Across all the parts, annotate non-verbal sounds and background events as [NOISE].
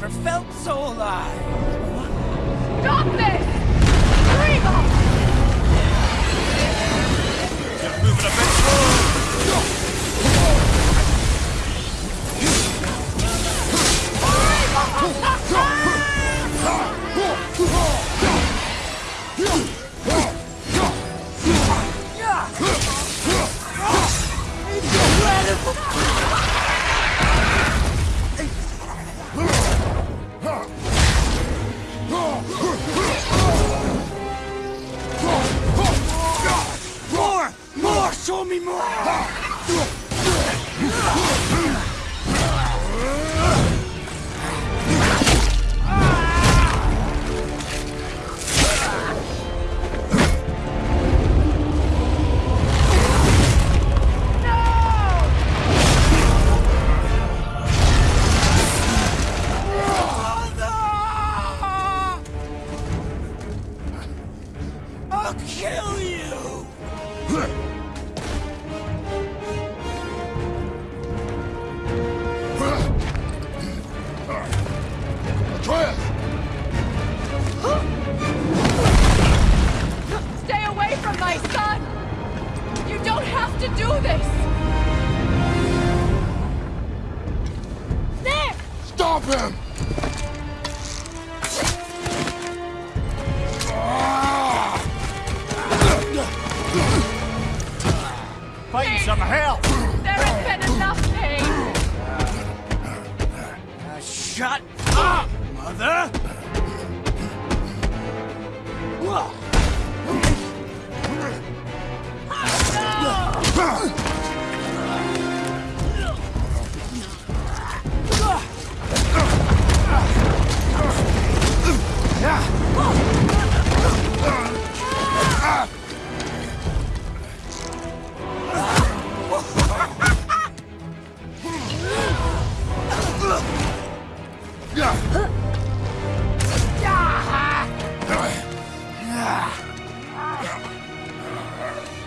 never felt so alive. Stop this! Reba! Just! Show me more! I'll kill you! Don't to do this! There! Stop him! Fighting some hell! There has been enough pain!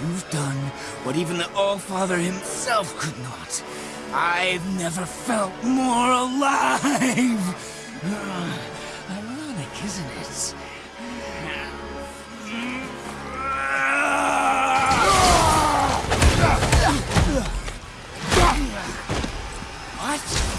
You've done what even the All-Father himself could not. I've never felt more alive! [SIGHS] Ironic, isn't it? What?